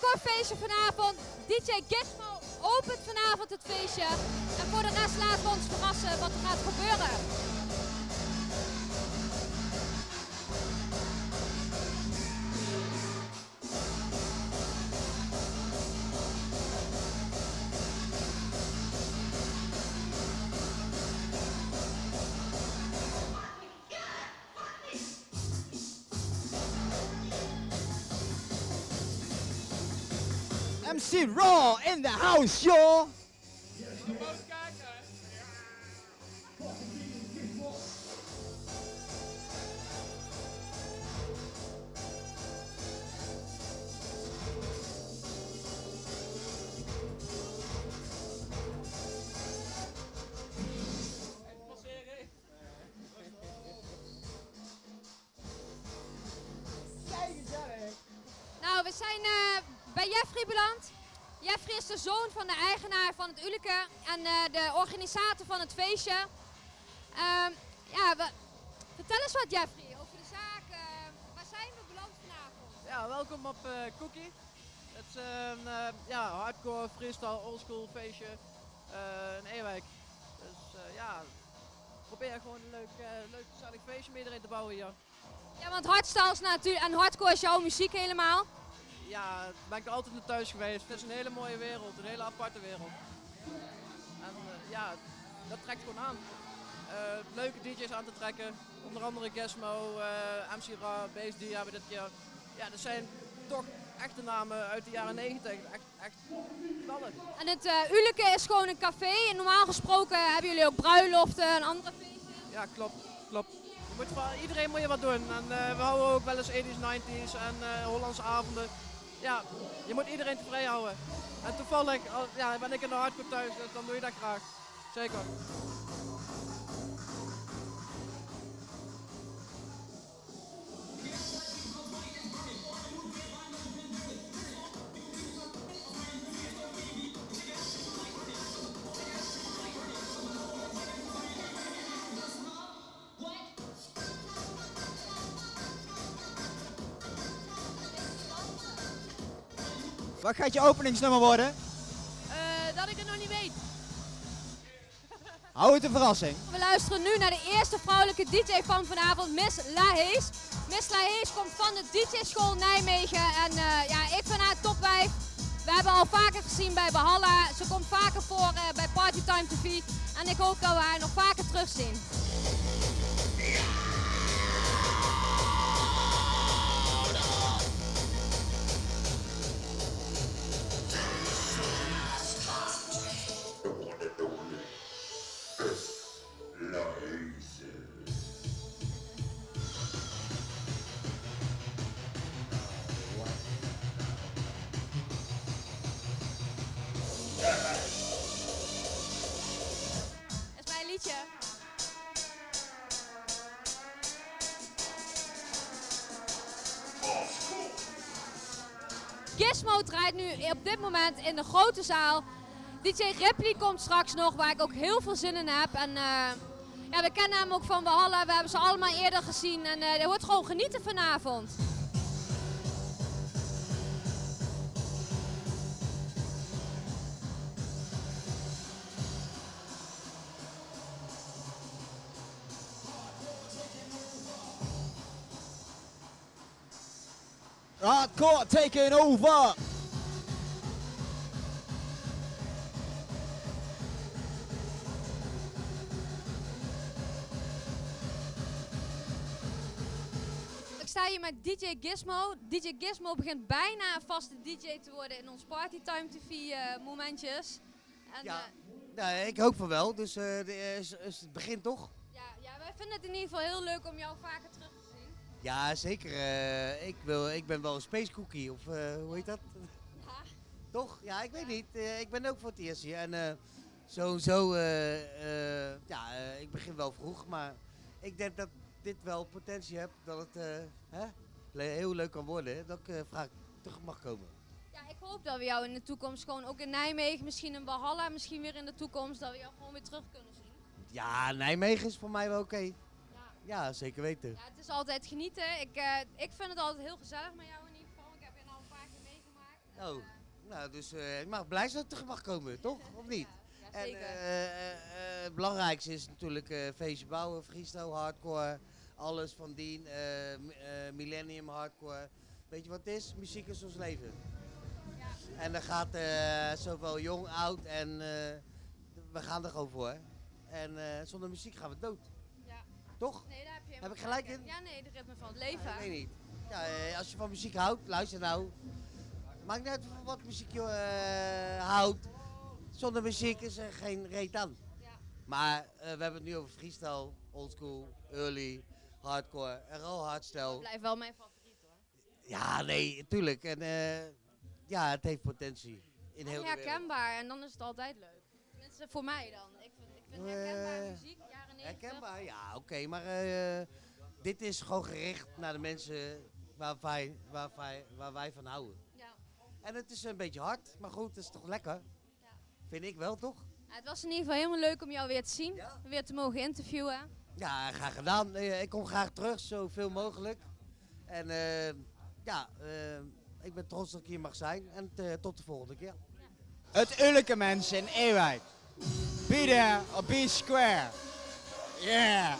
hardcore feestje vanavond. DJ Gizmo opent vanavond het feestje. En voor de rest laten we ons verrassen wat er gaat gebeuren. MC Raw in the house, y'all. We zijn eh, bij Jeffrey beland. Jeffrey is de zoon van de eigenaar van het Uleke en eh, de organisator van het feestje. Ehm, ja, we, vertel eens wat Jeffrey over de zaak. eh, waar zijn we beland vanavond? Ja, welkom op eh, Cookie. Het is een eh, ja, hardcore freestyle oldschool feestje in Ewijk. Dus ja, probeer gewoon een leuk, leuk gezellig feestje met iedereen te bouwen hier. Ja, want hardstyle is natuurlijk en hardcore is jouw muziek helemaal. Ja, ben ik altijd naar thuis geweest. Het is een hele mooie wereld, een hele aparte wereld. En eh, ja, dat trekt gewoon aan. Eh, leuke DJ's aan te trekken. Onder andere Gizmo, eh MC Ra, Bass D hebben dit keer. Ja, dat zijn toch echte namen uit de jaren 90. Echt, echt knallen. En het uh, Uleke is gewoon een café. En normaal gesproken hebben jullie ook bruiloften en andere feestjes. Ja, klopt, klopt. Je moet voor iedereen moet je wat doen. En we houden ook wel eens 80s, 90s en Hollandse avonden. Ja, je moet iedereen tevreden houden. En toevallig al- ja, ben ik in de hardcore thuis, dus dan doe je dat graag. Zeker. Wat gaat je openingsnummer worden? Eh, dat ik het nog niet weet. Hou het een verrassing. We luisteren nu naar de eerste vrouwelijke DJ van vanavond, Miss Lahees. Miss Lahees komt van de DJ-school Nijmegen en eh, ja, ik vind haar topwijf. We hebben haar al vaker gezien bij Bahalla. Ze komt vaker voor eh, bij Partytime TV. En ik hoop dat we haar nog vaker terugzien. Gizmo draait nu op dit moment in de grote zaal. DJ Ripley komt straks nog, waar ik ook heel veel zin in heb. En eh, ja, we kennen hem ook van Valhalla, we hebben ze allemaal eerder gezien. En eh er wordt gewoon genieten vanavond. Hardcore taking over. Ik sta hier met DJ Gizmo. DJ Gizmo begint bijna een vaste DJ te worden in ons Partytime TV eh, momentjes. En, Ja. eh, Nee, ik hoop van wel. Dus eh, de, is, is het begint toch? ja, ja, wij vinden het in ieder geval heel leuk om jou vaker terug te zien. Ja, zeker. eh, ik, wil, ik ben wel een space cookie. Of eh, hoe heet dat? Ja. Toch? Ja, ik weet niet. Eh, ik ben ook voor het eerst hier. En eh, eh, ja, ik begin wel vroeg. Maar ik denk dat dit wel potentie heeft dat het hè, heel leuk kan worden. Dat ik vraag terug mag komen. Ja, ik hoop dat we jou in de toekomst gewoon ook in Nijmegen, misschien in Valhalla, misschien weer in de toekomst, dat we jou gewoon weer terug kunnen zien. Ja, Nijmegen is voor mij wel oké. Ja. Ja, zeker weten. Ja, het is altijd genieten. Ik, eh, ik vind het altijd heel gezellig met jou in ieder geval. Ik heb je al een paar keer meegemaakt. Oh, nou, dus eh, ik mag blij zijn dat ik terug mag komen, toch? Of niet? Ja, En zeker. eh, eh, eh, het belangrijkste is natuurlijk eh feestje bouwen, freestyle, hardcore, alles van dien, eh, eh, millennium hardcore. Weet je wat het is? Muziek is ons leven. En daar gaat eh, zowel jong, oud en eh, we gaan er gewoon voor. En eh, zonder muziek gaan we dood. Toch? Nee, daar heb je Heb ik gelijk in? Ja, nee, de ritme van het leven. Ik weet niet. Ja, eh, als je van muziek houdt, luister nou. Maakt niet uit wat muziek je eh, houdt. Zonder muziek is er geen reet aan. Ja. Maar eh, we hebben het nu over freestyle, oldschool, early, hardcore en al hardstyle. Blijft wel mijn favoriet hoor. Ja, nee, tuurlijk. En ja, het heeft potentie. In heel En herkenbaar en dan is het altijd leuk. Tenminste voor mij dan. Ik vind, ik vind herkenbaar muziek, jaren 90. Herkenbaar, ja, oké. maar eh, dit is gewoon gericht naar de mensen waar wij, waar, wij, waar wij van houden. Ja. En het is een beetje hard, maar goed, het is toch lekker? Ja. Vind ik wel, toch? Ja, het was in ieder geval helemaal leuk om jou weer te zien. Ja. Weer te mogen interviewen. Ja, graag gedaan. Eh, ik kom graag terug, zoveel mogelijk. En eh, ja, ik ben trots dat ik hier mag zijn. En tot de volgende keer. Het Ulleke mensen in Ewijk. Be there or be square. Yeah.